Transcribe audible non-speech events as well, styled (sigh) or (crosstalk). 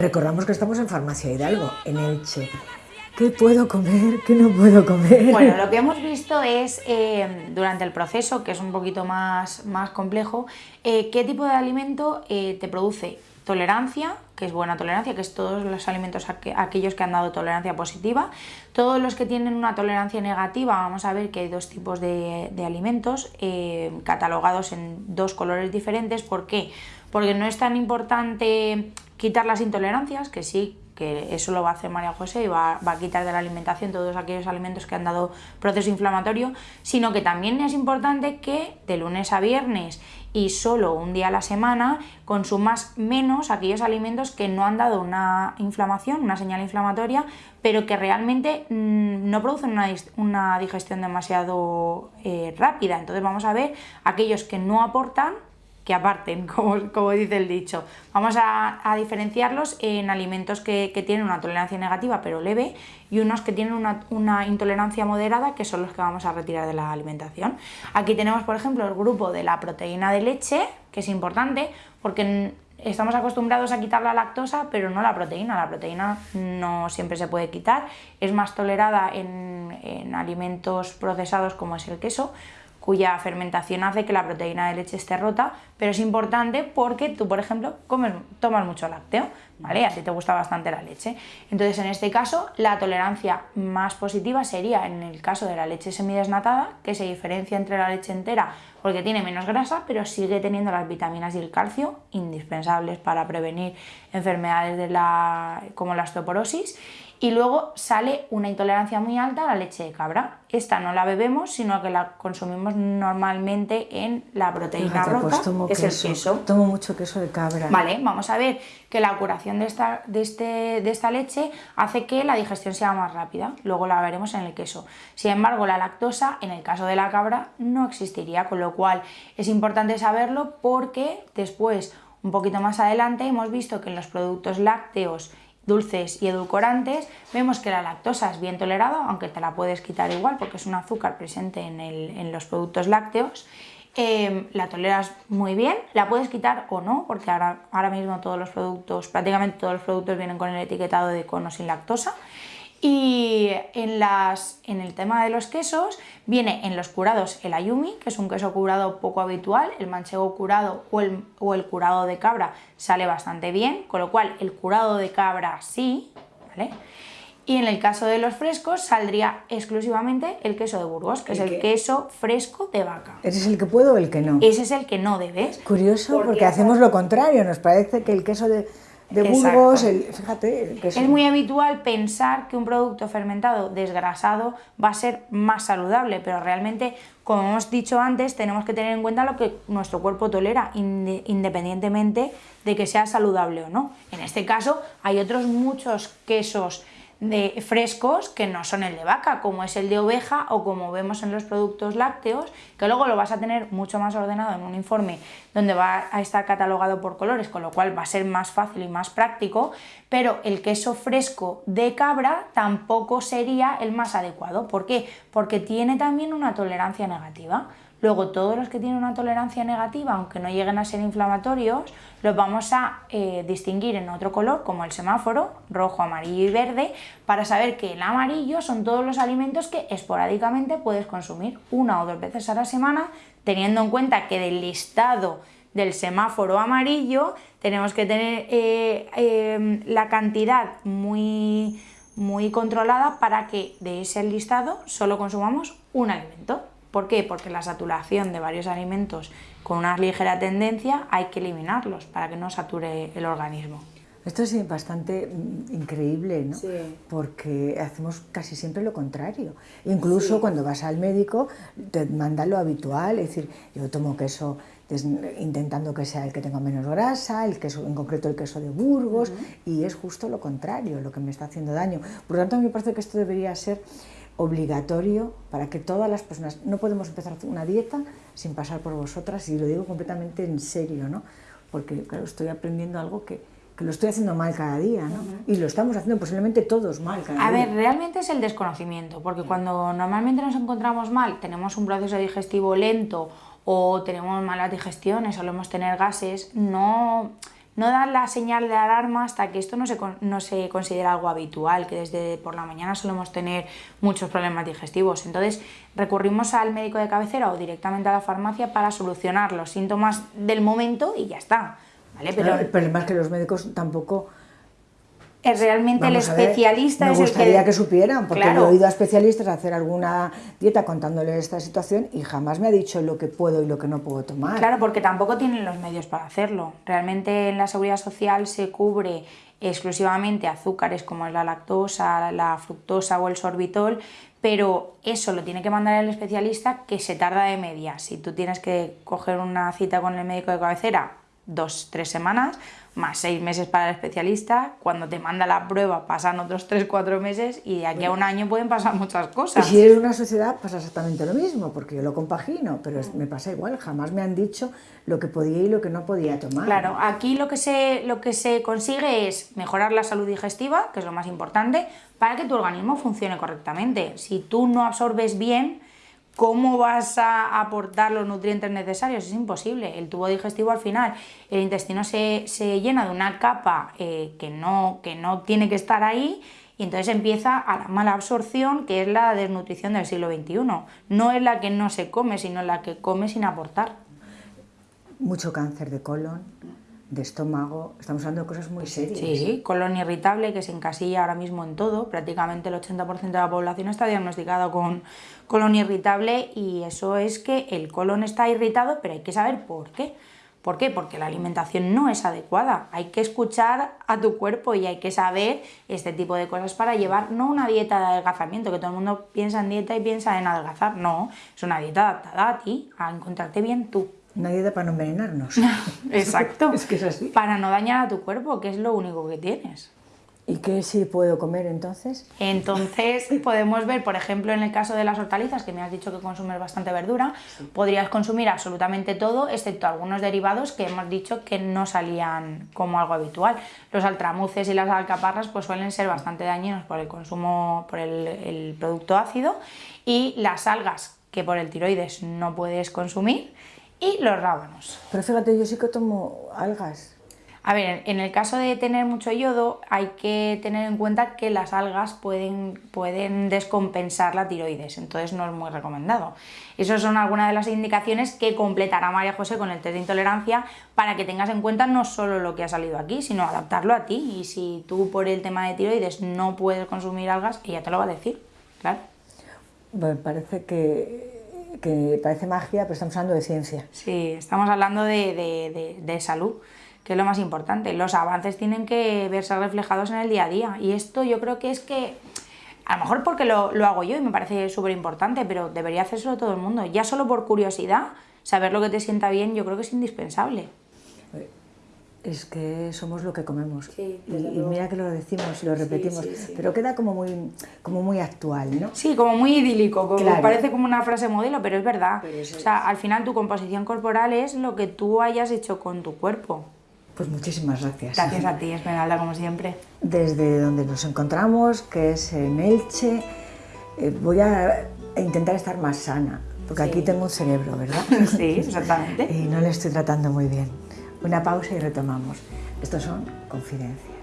Recordamos que estamos en Farmacia Hidalgo, en Elche. ¿Qué puedo comer? ¿Qué no puedo comer? Bueno, (laughs) lo que hemos visto es eh, durante el proceso, que es un poquito más, más complejo, eh, qué tipo de alimento eh, te produce tolerancia, que es buena tolerancia, que es todos los alimentos aquellos que han dado tolerancia positiva. Todos los que tienen una tolerancia negativa, vamos a ver que hay dos tipos de, alimentos catalogados en dos colores diferentes. ¿Por qué? Porque no es tan importante quitar las intolerancias, que sí que eso lo va a hacer María José y va, a quitar de la alimentación todos aquellos alimentos que han dado proceso inflamatorio, sino que también es importante que de lunes a viernes y solo un día a la semana consumas menos aquellos alimentos que no han dado una inflamación, una señal inflamatoria, pero que realmente mm, no producen una, digestión demasiado eh, rápida. Entonces vamos a ver aquellos que no aportan que aparten, (laughs) como, como, dice el dicho. Vamos a, diferenciarlos en alimentos que, tienen una tolerancia negativa pero leve y unos que tienen una, intolerancia moderada que son los que vamos a retirar de la alimentación. Aquí tenemos por ejemplo el grupo de la proteína de leche, que es importante porque estamos acostumbrados a quitar la lactosa pero no la proteína. La proteína no siempre se puede quitar, es más tolerada en, en alimentos procesados como es el queso, cuya fermentación hace que la proteína de leche esté rota, pero es importante porque tú, por ejemplo, comes, tomas mucho lácteo, ¿vale? A ti te gusta bastante la leche. Entonces, en este caso, la tolerancia más positiva sería en el caso de la leche semidesnatada, que se diferencia entre la leche entera porque tiene menos grasa, pero sigue teniendo las vitaminas y el calcio indispensables para prevenir enfermedades de la, como la osteoporosis y luego sale una intolerancia muy alta a la leche de cabra. Esta no la bebemos, sino que la consumimos normalmente en la proteína rota, pues tomo que es el queso. Tomo mucho queso de cabra. Vale, vamos a ver que la curación de esta, de, este, de esta leche hace que la digestión sea más rápida. Luego la veremos en el queso. Sin embargo, la lactosa, en el caso de la cabra, no existiría, con lo cual es importante saberlo porque después, un poquito más adelante, hemos visto que en los productos lácteos dulces y edulcorantes, vemos que la lactosa es bien tolerada, aunque te la puedes quitar igual porque es un azúcar presente en, los productos lácteos, em, la toleras muy bien, la puedes quitar o no, porque ahora, ahora mismo todos los productos, prácticamente todos los productos vienen con el etiquetado de con o sin lactosa, y en, las, en el tema de los quesos viene en los curados el ayumi, que es un queso curado poco habitual, el manchego curado o el, o el curado de cabra sale bastante bien, con lo cual el curado de cabra sí, ¿vale? Y en el caso de los frescos saldría exclusivamente el queso de Burgos, que es el queso fresco de vaca. ¿Ese es el que puedo o el que no? Ese es el que no debes. Curioso porque hacemos lo contrario, nos parece que el queso de de Burgos, fíjate... es muy habitual pensar que un producto fermentado desgrasado va a ser más saludable, pero realmente, como hemos dicho antes, tenemos que tener en cuenta lo que nuestro cuerpo tolera, independientemente de que sea saludable o no. En este caso, hay otros muchos quesos de frescos que no son el de vaca, como es el de oveja o como vemos en los productos lácteos, que luego lo vas a tener mucho más ordenado en un informe donde va a estar catalogado por colores, con lo cual va a ser más fácil y más práctico, pero el queso fresco de cabra tampoco sería el más adecuado. ¿Por qué? Porque tiene también una tolerancia negativa. Luego, todos los que tienen una tolerancia negativa, aunque no lleguen a ser inflamatorios, los vamos a eh, distinguir en otro color, como el semáforo, rojo, amarillo y verde, para saber que el amarillo son todos los alimentos que esporádicamente puedes consumir una o dos veces a la semana, teniendo en cuenta que del listado del semáforo amarillo tenemos que tener eh, em, la cantidad muy, muy controlada para que de ese listado solo consumamos un alimento. ¿Por qué? Porque la saturación de varios alimentos con una ligera tendencia hay que eliminarlos para que no sature el organismo. Esto es bastante mm, increíble, ¿no? Sí. Porque hacemos casi siempre lo contrario. Incluso cuando vas al médico te mandan lo habitual, es decir, yo tomo queso intentando que sea el que tenga menos grasa, el queso, en concreto el queso de Burgos, y es justo lo contrario, lo que me está haciendo daño. Por lo tanto, a mí me parece que esto debería ser obligatorio para que todas las personas, no podemos empezar una dieta sin pasar por vosotras y lo digo completamente en serio, ¿no? porque claro, estoy aprendiendo algo que, que lo estoy haciendo mal cada día, ¿no? Y lo estamos haciendo posiblemente todos mal cada A día. A ver, realmente es el desconocimiento, porque cuando normalmente nos encontramos mal, tenemos un proceso digestivo lento o tenemos malas digestiones, solemos tener gases, no no da la señal de alarma hasta que esto no se, no se considera algo habitual, que desde por la mañana solemos tener muchos problemas digestivos. Entonces recurrimos al médico de cabecera o directamente a la farmacia para solucionar los síntomas del momento y ya está. ¿vale? Pero, el problema es que los médicos tampoco es realmente el especialista me es gustaría el que... supieran, porque he oído a especialistas hacer alguna dieta contándoles esta situación y jamás me ha dicho lo que puedo y lo que no puedo tomar. Claro, porque tampoco tienen los medios para hacerlo. Realmente en la seguridad social se cubre exclusivamente azúcares como es la lactosa, la fructosa o el sorbitol, pero eso lo tiene que mandar el especialista que se tarda de media. Si tú tienes que coger una cita con el médico de cabecera, dos, tres semanas, más seis meses para el especialista, cuando te manda la prueba pasan otros tres, cuatro meses y de aquí a un año pueden pasar muchas cosas. Y si eres una sociedad pasa exactamente lo mismo, porque yo lo compagino, pero me pasa igual, jamás me han dicho lo que podía y lo que no podía tomar. Claro, aquí lo que se, lo que se consigue es mejorar la salud digestiva, que es lo más importante, para que tu organismo funcione correctamente. Si tú no absorbes bien, ¿Cómo vas a aportar los nutrientes necesarios? Es imposible. El tubo digestivo al final, el intestino se, llena de una capa eh, que, no, que no tiene que estar ahí y entonces empieza a la mala absorción, que es la desnutrición del siglo XXI. No es la que no se come, sino la que come sin aportar. Mucho cáncer de colon, de estómago, estamos hablando de cosas muy serias. Sí, colon irritable que se encasilla ahora mismo en todo, prácticamente el 80% de la población está diagnosticada con colon irritable y eso es que el colon está irritado, pero hay que saber por qué. ¿Por qué? Porque la alimentación no es adecuada. Hay que escuchar a tu cuerpo y hay que saber este tipo de cosas para llevar no una dieta de adelgazamiento, que todo el mundo piensa en dieta y piensa en adelgazar. No, es una dieta adaptada a ti, a encontrarte bien tú. Una dieta para no envenenarnos. (laughs) (laughs) Exacto. es que es así. Para no dañar a tu cuerpo, que es lo único que tienes. ¿Y qué sí puedo comer entonces? Entonces (laughs) podemos ver, por ejemplo, en el caso de las hortalizas, que me has dicho que consumes bastante verdura, podrías consumir absolutamente todo, excepto algunos derivados que hemos dicho que no salían como algo habitual. Los altramuces y las alcaparras pues suelen ser bastante dañinos por el consumo, por el, el producto ácido, y las algas que por el tiroides no puedes consumir, y los rábanos. Pero fíjate, yo sí que tomo algas. A ver, en el caso de tener mucho yodo hay que tener en cuenta que las algas pueden, pueden descompensar la tiroides, entonces no es muy recomendado. Esas son algunas de las indicaciones que completará María José con el test de intolerancia para que tengas en cuenta no solo lo que ha salido aquí, sino adaptarlo a ti. Y si tú por el tema de tiroides no puedes consumir algas, ella te lo va a decir, claro. Me parece que que parece magia, pero estamos hablando de ciencia. Sí, estamos hablando de, salud, que es lo más importante. Los avances tienen que verse reflejados en el día a día. Y esto yo creo que es que, a lo mejor porque lo, lo hago yo y me parece súper importante, pero debería hacerlo todo el mundo. Ya solo por curiosidad, saber lo que te sienta bien, yo creo que es indispensable. Es que somos lo que comemos. y, mira que lo decimos y lo repetimos, pero queda como muy, como muy actual, ¿no? Sí, como muy idílico, como parece como una frase modelo, pero es verdad. o sea, al final tu composición corporal es lo que tú hayas hecho con tu cuerpo. Pues muchísimas gracias. Gracias a ti, Esmeralda, como siempre. Desde donde nos encontramos, que es en Elche, eh, voy a intentar estar más sana, porque aquí tengo un cerebro, ¿verdad? (laughs) Sí, exactamente. (laughs) y no le estoy tratando muy bien. Una pausa y retomamos. Estos son confidencias.